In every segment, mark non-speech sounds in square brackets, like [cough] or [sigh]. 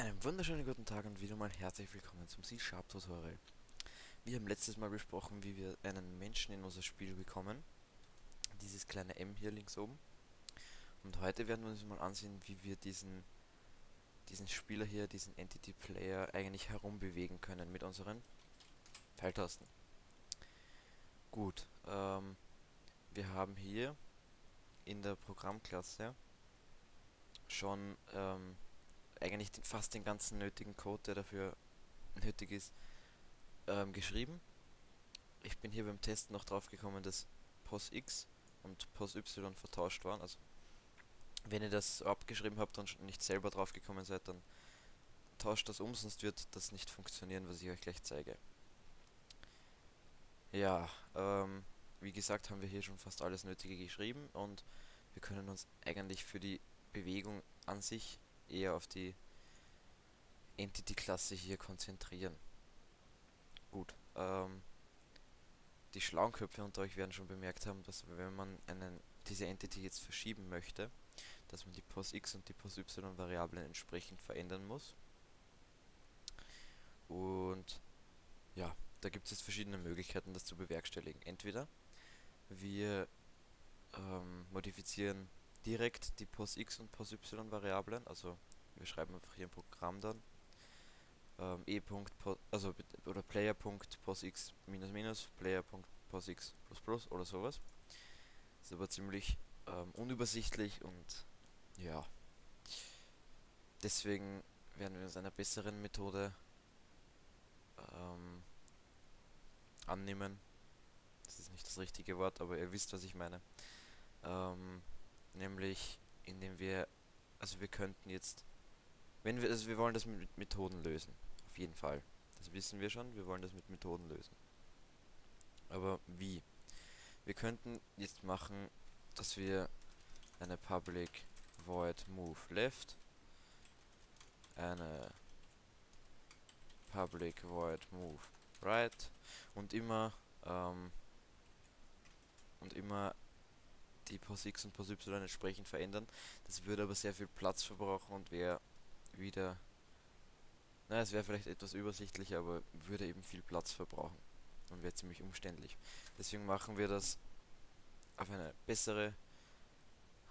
Einen wunderschönen guten Tag und wieder mal herzlich willkommen zum C-Sharp-Tutorial. Wir haben letztes Mal besprochen, wie wir einen Menschen in unser Spiel bekommen. Dieses kleine M hier links oben. Und heute werden wir uns mal ansehen, wie wir diesen, diesen Spieler hier, diesen Entity Player, eigentlich herumbewegen können mit unseren Pfeiltasten. Gut, ähm, wir haben hier in der Programmklasse schon ähm, eigentlich den, fast den ganzen nötigen Code, der dafür nötig ist, ähm, geschrieben. Ich bin hier beim Testen noch drauf gekommen, dass POSX und POSY vertauscht waren. Also wenn ihr das abgeschrieben habt und nicht selber drauf gekommen seid, dann tauscht das um, sonst wird das nicht funktionieren, was ich euch gleich zeige. Ja, ähm, wie gesagt, haben wir hier schon fast alles Nötige geschrieben und wir können uns eigentlich für die Bewegung an sich eher auf die Entity-Klasse hier konzentrieren. Gut, ähm, die schlauen Köpfe unter euch werden schon bemerkt haben, dass wenn man einen, diese Entity jetzt verschieben möchte, dass man die POS-X und die POS-Y-Variablen entsprechend verändern muss. Und ja, da gibt es jetzt verschiedene Möglichkeiten, das zu bewerkstelligen. Entweder wir ähm, modifizieren direkt die POSX und POSY-Variablen, also wir schreiben einfach hier ein Programm dann, ähm, e. also oder player.posx minus minus player.posx plus plus oder sowas. Ist aber ziemlich ähm, unübersichtlich und ja, deswegen werden wir uns einer besseren Methode ähm, annehmen. Das ist nicht das richtige Wort, aber ihr wisst, was ich meine. Ähm, nämlich indem wir, also wir könnten jetzt, wenn wir, also wir wollen das mit Methoden lösen, auf jeden Fall. Das wissen wir schon, wir wollen das mit Methoden lösen. Aber wie? Wir könnten jetzt machen, dass wir eine public void move left, eine public void move right und immer ähm, und immer die POSX und POSY entsprechend verändern. Das würde aber sehr viel Platz verbrauchen und wäre wieder... Naja, es wäre vielleicht etwas übersichtlicher, aber würde eben viel Platz verbrauchen und wäre ziemlich umständlich. Deswegen machen wir das auf eine bessere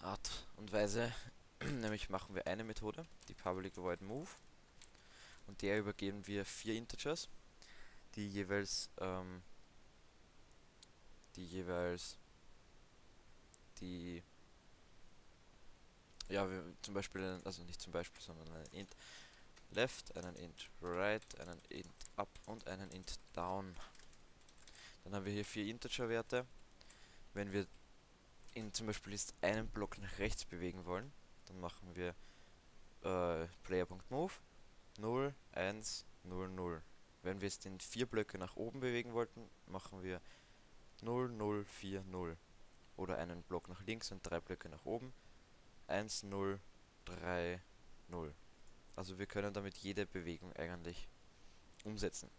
Art und Weise. [clears throat] Nämlich machen wir eine Methode, die Public Void Move. Und der übergeben wir vier Integers, die jeweils ähm, die jeweils die ja, wir zum Beispiel, also nicht zum Beispiel, sondern einen int left, einen int right, einen int up und einen int down. Dann haben wir hier vier Integer-Werte. Wenn wir in zum Beispiel jetzt einen Block nach rechts bewegen wollen, dann machen wir äh, player.move 0, 1, 0, 0. Wenn wir jetzt den vier Blöcke nach oben bewegen wollten, machen wir 0, 0, 4, 0 oder einen Block nach links und drei Blöcke nach oben. 1, 0, 3, 0. Also wir können damit jede Bewegung eigentlich umsetzen.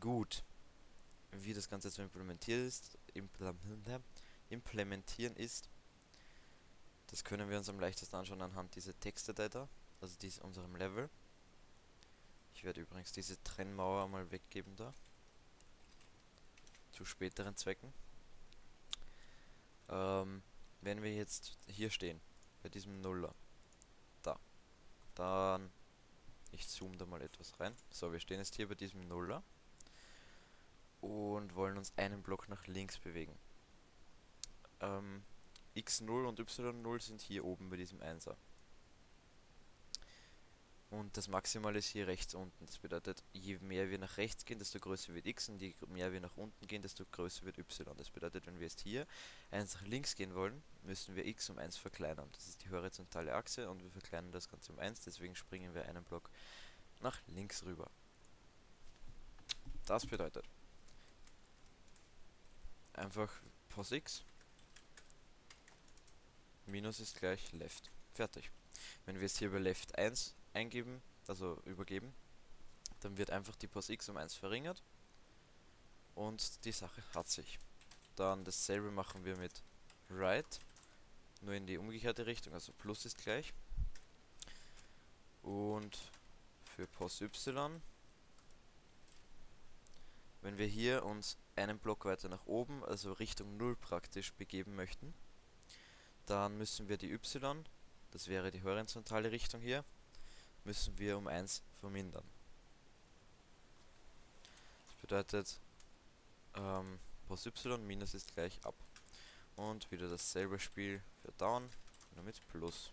Gut. Wie das Ganze zu implementieren ist, implementieren ist, das können wir uns am leichtesten anschauen anhand dieser Textdatei da, also dies unserem Level. Ich werde übrigens diese Trennmauer mal weggeben da. Zu späteren Zwecken. Ähm, wenn wir jetzt hier stehen, bei diesem Nuller, da, dann, ich zoome da mal etwas rein. So, wir stehen jetzt hier bei diesem Nuller und wollen uns einen Block nach links bewegen. Ähm, x0 und y0 sind hier oben bei diesem 1er. Und das Maximal ist hier rechts unten. Das bedeutet, je mehr wir nach rechts gehen, desto größer wird x und je mehr wir nach unten gehen, desto größer wird y. Das bedeutet, wenn wir jetzt hier 1 nach links gehen wollen, müssen wir x um 1 verkleinern. Das ist die horizontale Achse und wir verkleinern das Ganze um 1, deswegen springen wir einen Block nach links rüber. Das bedeutet einfach POSX minus ist gleich left. Fertig. Wenn wir jetzt hier bei left 1 eingeben, also übergeben, dann wird einfach die Pos x um 1 verringert und die Sache hat sich. Dann dasselbe machen wir mit right, nur in die umgekehrte Richtung, also plus ist gleich. Und für Pos Y, wenn wir hier uns einen Block weiter nach oben, also Richtung 0 praktisch begeben möchten, dann müssen wir die Y, das wäre die horizontale Richtung hier, müssen wir um 1 vermindern. Das bedeutet, ähm, Pos Y minus ist gleich ab. Und wieder dasselbe Spiel für Down, nur mit Plus.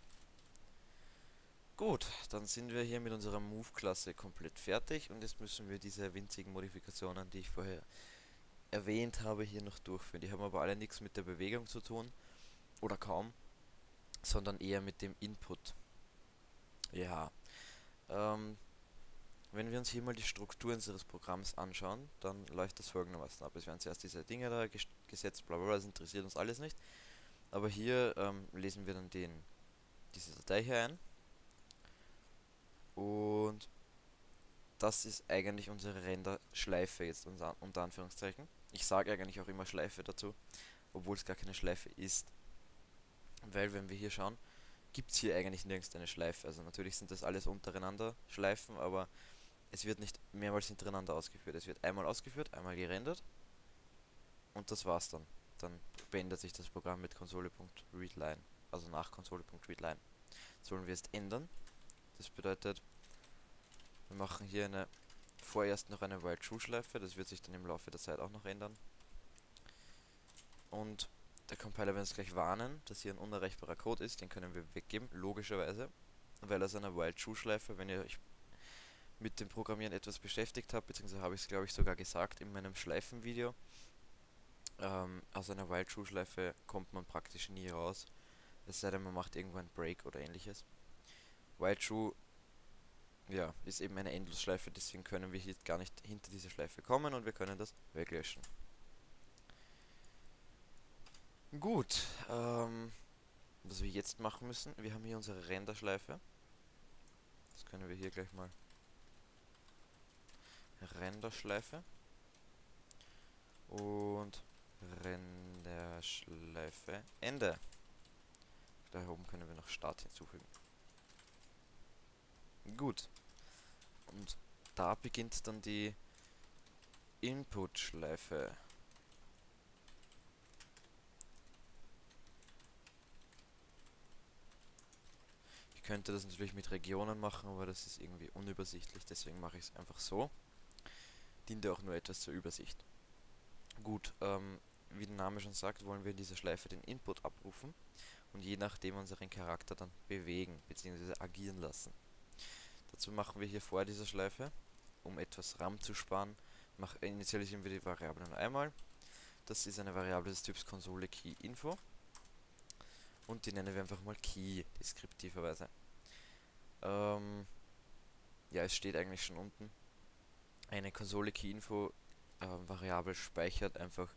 Gut, dann sind wir hier mit unserer Move-Klasse komplett fertig und jetzt müssen wir diese winzigen Modifikationen, die ich vorher erwähnt habe, hier noch durchführen. Die haben aber alle nichts mit der Bewegung zu tun, oder kaum, sondern eher mit dem Input. Ja, ähm, wenn wir uns hier mal die Struktur unseres Programms anschauen, dann läuft das folgendermaßen ab. Es werden zuerst diese Dinge da gesetzt, bla bla bla, das interessiert uns alles nicht. Aber hier ähm, lesen wir dann den, diese Datei hier ein. Und das ist eigentlich unsere Render-Schleife jetzt unter, unter Anführungszeichen. Ich sage eigentlich auch immer Schleife dazu, obwohl es gar keine Schleife ist. Weil wenn wir hier schauen, gibt es hier eigentlich nirgends eine Schleife. Also natürlich sind das alles untereinander Schleifen, aber es wird nicht mehrmals hintereinander ausgeführt. Es wird einmal ausgeführt, einmal gerendert und das war's dann. Dann beendet sich das Programm mit Konsole.readline, also nach Konsole.readline. Das wollen wir jetzt ändern. Das bedeutet, wir machen hier eine vorerst noch eine While True Schleife, das wird sich dann im Laufe der Zeit auch noch ändern. Und der Compiler wird uns gleich warnen, dass hier ein unerreichbarer Code ist, den können wir weggeben, logischerweise, weil aus einer While True Schleife, wenn ihr euch mit dem Programmieren etwas beschäftigt habt, beziehungsweise habe ich es glaube ich sogar gesagt in meinem Schleifenvideo, ähm, aus einer While True Schleife kommt man praktisch nie raus, es sei denn man macht irgendwo einen Break oder ähnliches. While True ja, ist eben eine Endlosschleife, deswegen können wir hier gar nicht hinter diese Schleife kommen und wir können das weglöschen. Gut, ähm, was wir jetzt machen müssen, wir haben hier unsere Renderschleife. Das können wir hier gleich mal Renderschleife und Renderschleife Ende. Da oben können wir noch Start hinzufügen. Gut. Und da beginnt dann die Input-Schleife. Könnte das natürlich mit Regionen machen, aber das ist irgendwie unübersichtlich, deswegen mache ich es einfach so. Diente auch nur etwas zur Übersicht. Gut, ähm, wie der Name schon sagt, wollen wir in dieser Schleife den Input abrufen und je nachdem unseren Charakter dann bewegen bzw. agieren lassen. Dazu machen wir hier vor dieser Schleife, um etwas RAM zu sparen, mach, initialisieren wir die Variable nur einmal. Das ist eine Variable des Typs Konsole Key Info. Und die nennen wir einfach mal Key, deskriptiverweise. Ähm, ja, es steht eigentlich schon unten. Eine Konsole Key Info äh, Variable speichert einfach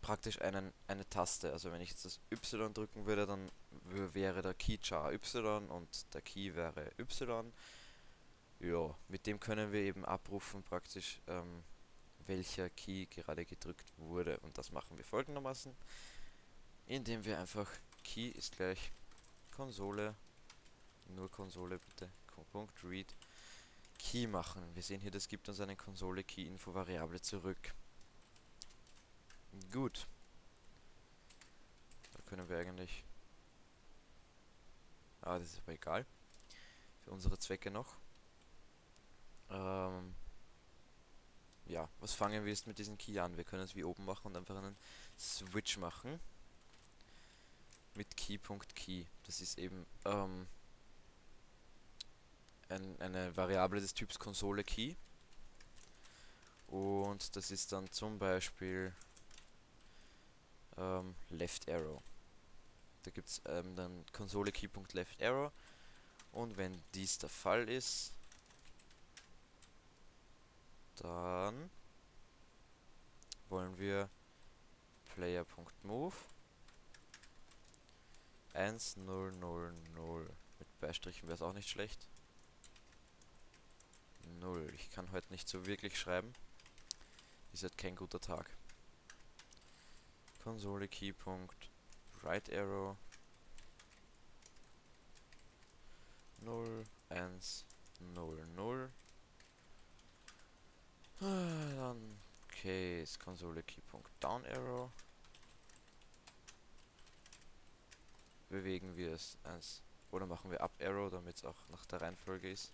praktisch einen, eine Taste. Also wenn ich jetzt das Y drücken würde, dann wäre der Key char Y und der Key wäre Y. Ja, mit dem können wir eben abrufen praktisch, ähm, welcher Key gerade gedrückt wurde. Und das machen wir folgendermaßen, indem wir einfach Key ist gleich Konsole, nur Konsole bitte, Punkt read Key machen. Wir sehen hier, das gibt uns eine Konsole Key Info Variable zurück. Gut. Da können wir eigentlich... Ah, das ist aber egal. Für unsere Zwecke noch. Ähm ja, was fangen wir jetzt mit diesem Key an? Wir können es wie oben machen und einfach einen Switch machen. Mit Key.Key. .key. Das ist eben ähm, ein, eine Variable des Typs Konsole Key. Und das ist dann zum Beispiel ähm, Left Arrow. Da gibt es ähm, dann Konsole Key.left Arrow. Und wenn dies der Fall ist, dann wollen wir Player.move 1000 mit Beistrichen wäre es auch nicht schlecht. 0. Ich kann heute nicht so wirklich schreiben. Ist halt kein guter Tag. Konsole Keypunkt right arrow 0 1, 0, 0. Ah, dann case Konsole Keypunkt Down Arrow. Bewegen wir es eins oder machen wir Up Arrow, damit es auch nach der Reihenfolge ist.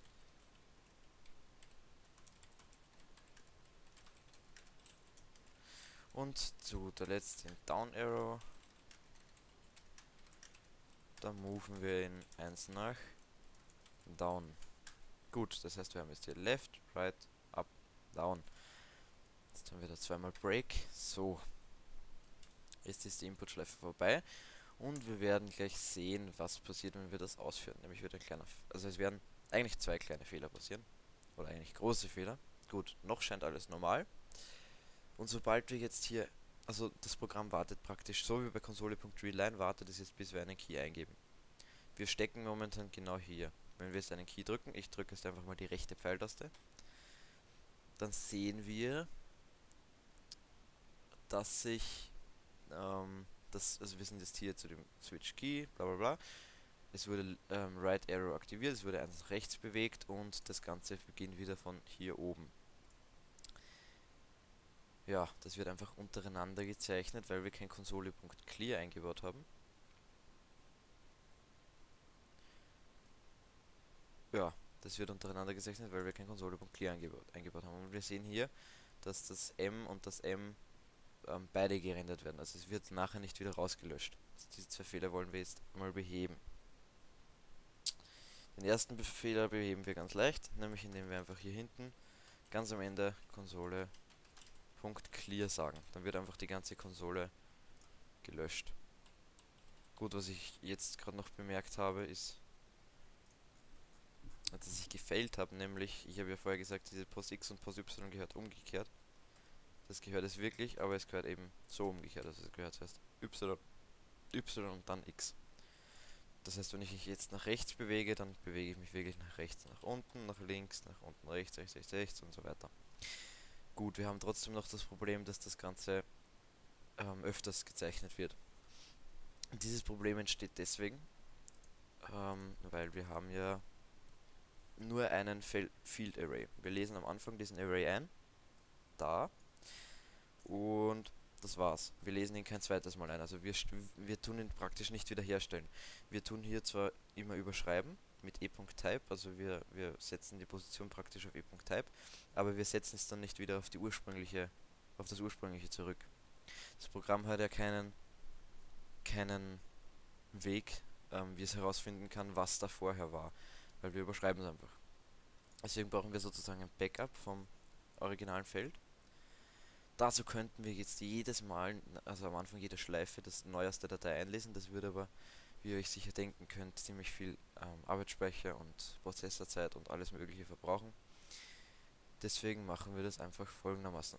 Und zu der letzten Down Arrow. Da moven wir ihn eins nach Down. Gut, das heißt wir haben jetzt hier Left, Right, Up, Down. Jetzt haben wir da zweimal Break. So. Jetzt ist die Input-Schleife vorbei. Und wir werden gleich sehen, was passiert, wenn wir das ausführen. Nämlich wird ein kleiner, also es werden eigentlich zwei kleine Fehler passieren. Oder eigentlich große Fehler. Gut, noch scheint alles normal. Und sobald wir jetzt hier, also das Programm wartet praktisch, so wie bei Konsole.readline, wartet es jetzt, bis wir einen Key eingeben. Wir stecken momentan genau hier. Wenn wir jetzt einen Key drücken, ich drücke jetzt einfach mal die rechte Pfeiltaste, dann sehen wir, dass sich, ähm, das, also wir sind jetzt hier zu dem Switch Key, bla bla bla. Es wurde ähm, Right Arrow aktiviert, es wurde eins nach rechts bewegt und das Ganze beginnt wieder von hier oben ja, das wird einfach untereinander gezeichnet, weil wir kein Konsole.clear eingebaut haben. Ja, das wird untereinander gezeichnet, weil wir kein Konsole.clear eingebaut, eingebaut haben. Und wir sehen hier, dass das M und das M ähm, beide gerendert werden. Also es wird nachher nicht wieder rausgelöscht. Diese zwei Fehler wollen wir jetzt mal beheben. Den ersten Fehler beheben wir ganz leicht, nämlich indem wir einfach hier hinten ganz am Ende Konsole .clear sagen. Dann wird einfach die ganze Konsole gelöscht. Gut, was ich jetzt gerade noch bemerkt habe, ist, dass ich gefailt habe, nämlich, ich habe ja vorher gesagt, diese Pos X und Pos Y gehört umgekehrt. Das gehört es wirklich, aber es gehört eben so umgekehrt. Also es gehört zuerst Y, Y und dann X. Das heißt, wenn ich mich jetzt nach rechts bewege, dann bewege ich mich wirklich nach rechts, nach unten, nach links, nach unten, rechts, rechts, rechts, rechts und so weiter. Gut, wir haben trotzdem noch das Problem, dass das Ganze ähm, öfters gezeichnet wird. Dieses Problem entsteht deswegen, ähm, weil wir haben ja nur einen Field Array. Wir lesen am Anfang diesen Array ein, da, und das war's. Wir lesen ihn kein zweites Mal ein. Also wir, wir tun ihn praktisch nicht wiederherstellen. Wir tun hier zwar immer überschreiben, mit e.type, also wir, wir setzen die Position praktisch auf e.type, aber wir setzen es dann nicht wieder auf die ursprüngliche, auf das ursprüngliche zurück. Das Programm hat ja keinen, keinen Weg, ähm, wie es herausfinden kann, was da vorher war, weil wir überschreiben es einfach. Deswegen brauchen wir sozusagen ein Backup vom originalen Feld. Dazu könnten wir jetzt jedes Mal, also am Anfang jeder Schleife, das neueste Datei einlesen, das würde aber wie ihr euch sicher denken könnt, ziemlich viel ähm, Arbeitsspeicher und Prozessorzeit und alles mögliche verbrauchen. Deswegen machen wir das einfach folgendermaßen.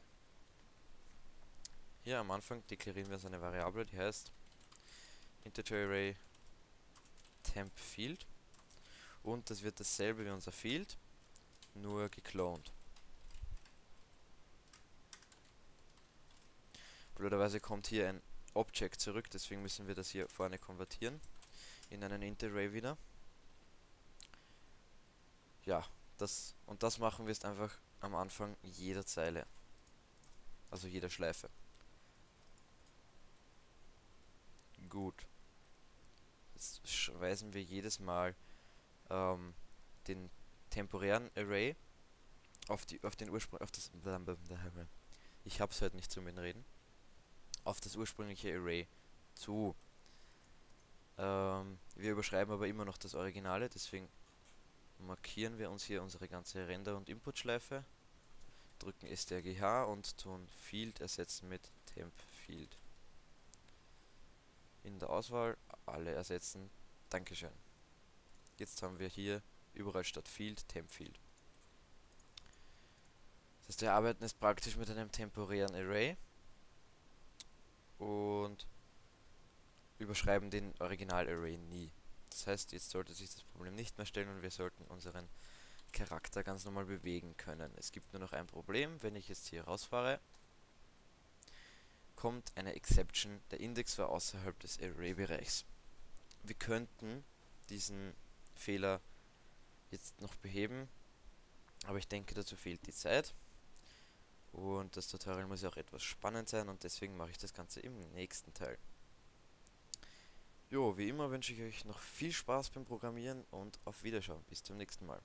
Hier am Anfang deklarieren wir eine Variable, die heißt Integer Array Temp Field und das wird dasselbe wie unser Field, nur geklont. Blöderweise kommt hier ein Object zurück, deswegen müssen wir das hier vorne konvertieren in einen Interarray wieder. Ja, das und das machen wir jetzt einfach am Anfang jeder Zeile. Also jeder Schleife. Gut. Jetzt weisen wir jedes Mal ähm, den temporären Array auf die auf den Ursprung auf das ich hab's heute nicht zum Reden auf das ursprüngliche Array zu. Ähm, wir überschreiben aber immer noch das Originale, deswegen markieren wir uns hier unsere ganze Render- und Input-Schleife, drücken strgh und tun Field ersetzen mit Temp Field. In der Auswahl alle ersetzen. Dankeschön. Jetzt haben wir hier überall statt Field Temp Field. Das heißt, wir arbeiten jetzt praktisch mit einem temporären Array und überschreiben den Original-Array nie. Das heißt, jetzt sollte sich das Problem nicht mehr stellen und wir sollten unseren Charakter ganz normal bewegen können. Es gibt nur noch ein Problem, wenn ich jetzt hier rausfahre, kommt eine Exception, der Index war außerhalb des Array-Bereichs. Wir könnten diesen Fehler jetzt noch beheben, aber ich denke, dazu fehlt die Zeit. Und das Tutorial muss ja auch etwas spannend sein und deswegen mache ich das Ganze im nächsten Teil. Jo, wie immer wünsche ich euch noch viel Spaß beim Programmieren und auf Wiederschauen. Bis zum nächsten Mal.